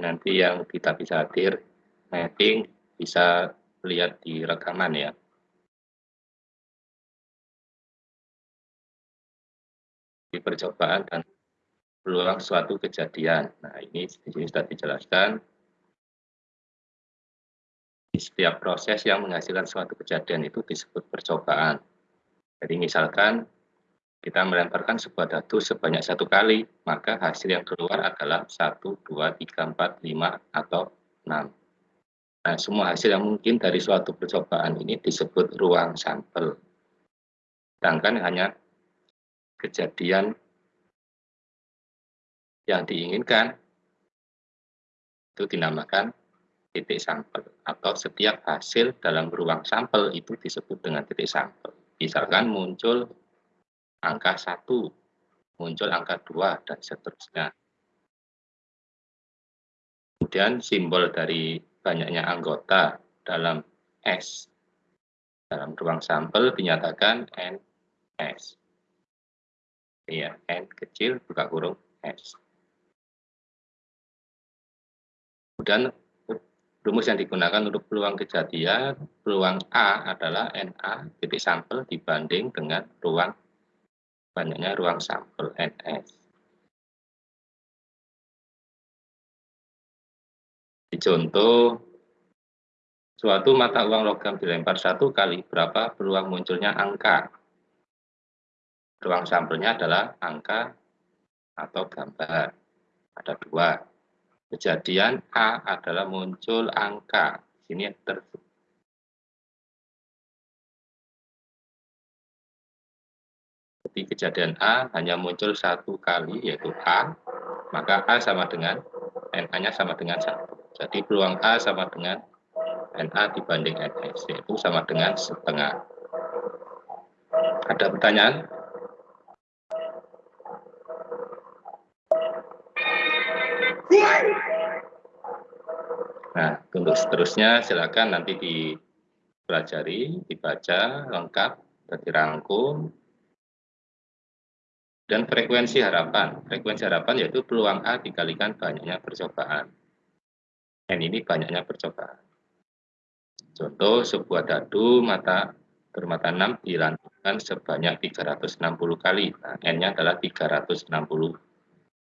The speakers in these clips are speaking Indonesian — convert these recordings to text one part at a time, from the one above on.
Nanti yang kita bisa hadir mapping bisa lihat di rekaman ya. Di percobaan dan peluang suatu kejadian. Nah, ini di sini sudah dijelaskan. Di setiap proses yang menghasilkan suatu kejadian itu disebut percobaan. Jadi misalkan kita melemparkan sebuah dadu sebanyak satu kali, maka hasil yang keluar adalah 1, 2, 3, 4, 5, atau 6. Nah, semua hasil yang mungkin dari suatu percobaan ini disebut ruang sampel. Sedangkan hanya kejadian yang diinginkan itu dinamakan titik sampel atau setiap hasil dalam ruang sampel itu disebut dengan titik sampel. Misalkan muncul angka 1, muncul angka 2, dan seterusnya. Kemudian simbol dari banyaknya anggota dalam S. Dalam ruang sampel dinyatakan NS. Iya, N kecil buka kurung S. Kemudian rumus yang digunakan untuk peluang kejadian, peluang A adalah NA titik sampel dibanding dengan ruang banyaknya ruang sampel NS. Di contoh, suatu mata uang logam dilempar satu kali, berapa peluang munculnya angka? Ruang sampelnya adalah angka atau gambar. Ada dua. Kejadian A adalah muncul angka. Sini ter Jadi kejadian A hanya muncul satu kali, yaitu A, maka A sama dengan NA-nya sama dengan satu. Jadi peluang A sama dengan NA dibanding NS, yaitu sama dengan setengah. Ada pertanyaan? Nah, untuk seterusnya silakan nanti dipelajari, dibaca lengkap, dirangkum, dan frekuensi harapan. Frekuensi harapan yaitu peluang A dikalikan banyaknya percobaan. N ini banyaknya percobaan. Contoh, sebuah dadu mata bermata 6 dilanjutkan sebanyak 360 kali. Nah, N-nya adalah 360.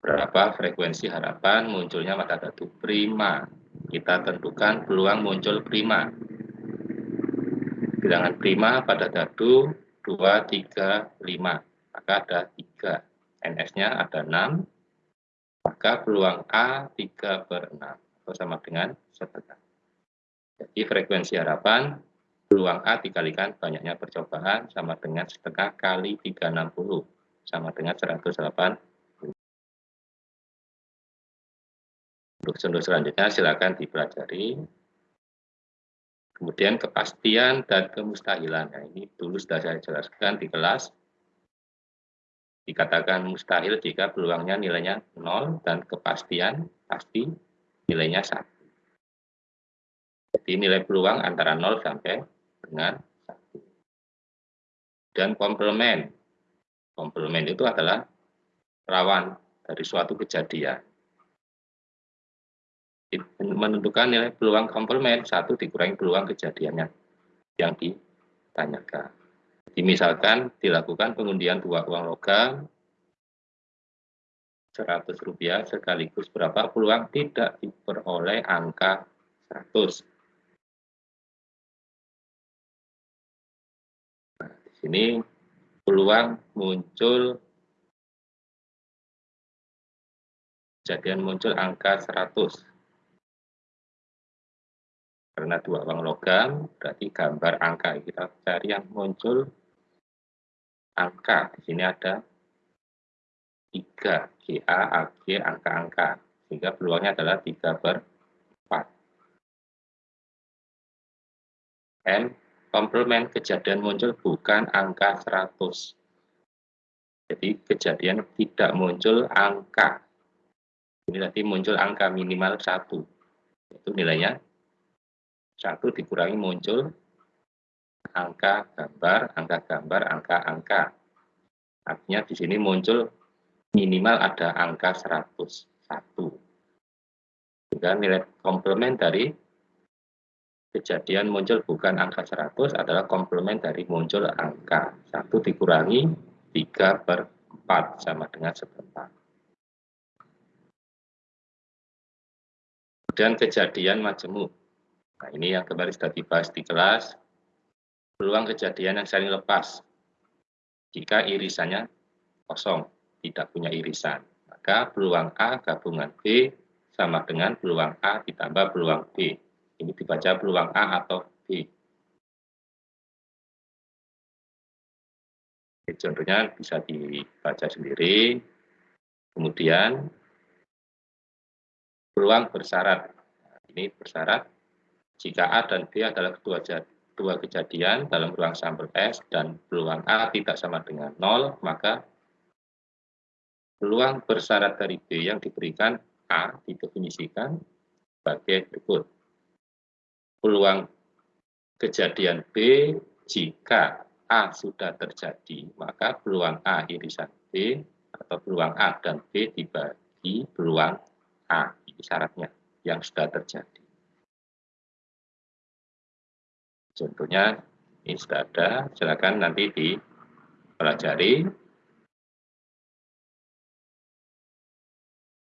Berapa frekuensi harapan munculnya mata dadu prima? Kita tentukan peluang muncul prima. Bilangan prima pada dadu 2, 3, 5. Maka ada 3. NS-nya ada 6. Maka peluang A 3 per 6 atau sama dengan setengah. Jadi frekuensi harapan peluang A dikalikan banyaknya percobaan sama dengan setengah kali 360 sama dengan 108. Untuk contoh selanjutnya silakan dipelajari. Kemudian kepastian dan kemustahilan. Nah, ini dulu sudah saya jelaskan di kelas. Dikatakan mustahil jika peluangnya nilainya 0 dan kepastian pasti nilainya 1. Jadi nilai peluang antara 0 sampai dengan 1. Dan komplement. Komplement itu adalah rawan dari suatu kejadian. Menentukan nilai peluang komplement, satu dikurangi peluang kejadiannya yang ditanyakan. Misalkan dilakukan pengundian dua uang logam 100 rupiah sekaligus berapa peluang tidak diperoleh angka 100. Nah, di sini peluang muncul kejadian muncul angka 100. Karena dua uang logam, berarti gambar angka. Kita cari yang muncul angka. Di sini ada 3. GA, AG, angka-angka. Sehingga peluangnya adalah 3 per 4. N, komplement kejadian muncul bukan angka 100. Jadi kejadian tidak muncul angka. Ini tadi muncul angka minimal 1. Itu nilainya 1 dikurangi muncul angka gambar, angka gambar, angka-angka. Artinya di sini muncul minimal ada angka 101. sehingga nilai komplement dari kejadian muncul bukan angka 100 adalah komplement dari muncul angka 1 dikurangi 3 per 4 sama dengan seperempat. Kemudian kejadian majemuk. Nah ini yang kemarin sudah dibahas di kelas. Peluang kejadian yang saling lepas. Jika irisannya kosong, tidak punya irisan. Maka peluang A gabungan B sama dengan peluang A ditambah peluang B. Ini dibaca peluang A atau B. contohnya bisa dibaca sendiri. Kemudian peluang bersyarat. Ini bersyarat jika A dan B adalah kedua, dua kejadian dalam ruang sampel S dan peluang A tidak sama dengan 0, maka peluang bersyarat dari B yang diberikan A didefinisikan sebagai berikut peluang kejadian B jika A sudah terjadi, maka peluang A irisan B atau peluang A dan B dibagi peluang A. Ini syaratnya yang sudah terjadi. Contohnya ini sudah ada, silakan nanti dipelajari.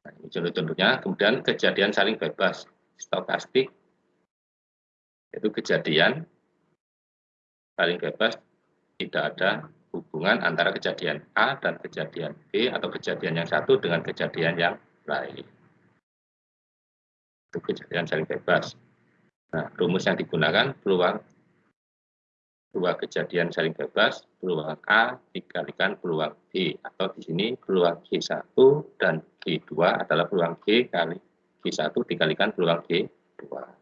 Nah, ini contoh-contohnya, kemudian kejadian saling bebas, stokastik itu kejadian paling bebas tidak ada hubungan antara kejadian A dan kejadian B atau kejadian yang satu dengan kejadian yang lain. Itu kejadian saling bebas. Nah, rumus yang digunakan peluang dua kejadian saling bebas, peluang A dikalikan peluang B, atau di sini peluang G1 dan G2 adalah peluang G kali G1 dikalikan peluang G2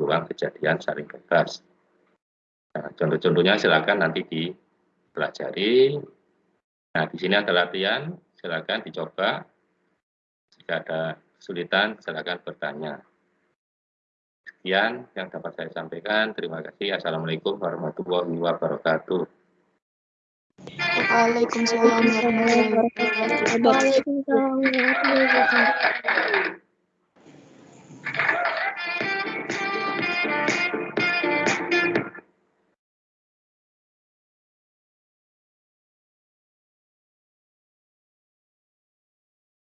ruang kejadian saling bebas. Nah, contoh-contohnya silakan nanti dipelajari. Nah, di sini ada latihan, silakan dicoba. Jika ada kesulitan, silakan bertanya. Sekian yang dapat saya sampaikan. Terima kasih. Assalamualaikum warahmatullahi wabarakatuh. Waalaikumsalam warahmatullahi wabarakatuh.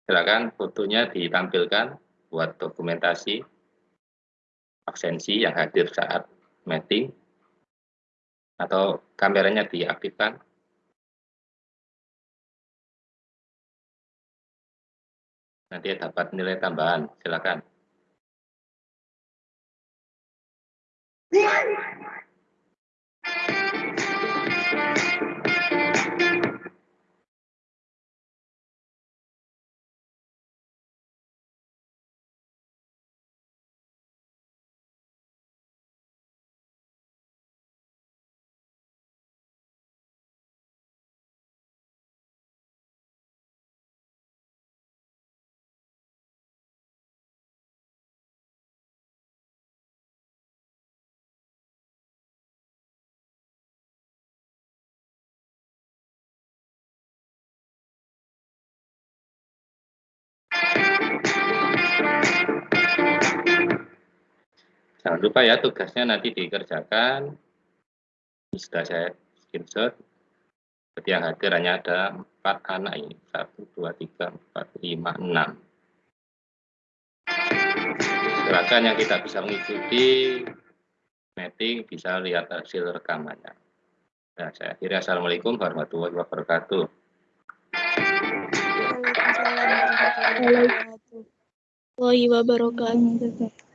Silakan fotonya ditampilkan buat dokumentasi absensi yang hadir saat meeting atau kameranya diaktifkan. Nanti dapat nilai tambahan. Silakan. Jangan lupa ya tugasnya nanti dikerjakan. Ini sudah saya screenshot. Seperti yang hadir hanya ada empat anak ini. Satu, dua, tiga, empat, lima, enam. Silakan yang tidak bisa mengikuti meeting bisa lihat hasil rekamannya. Nah, saya akhiri Assalamualaikum warahmatullahi wabarakatuh. Waalaikumsalam warahmatullahi wabarakatuh.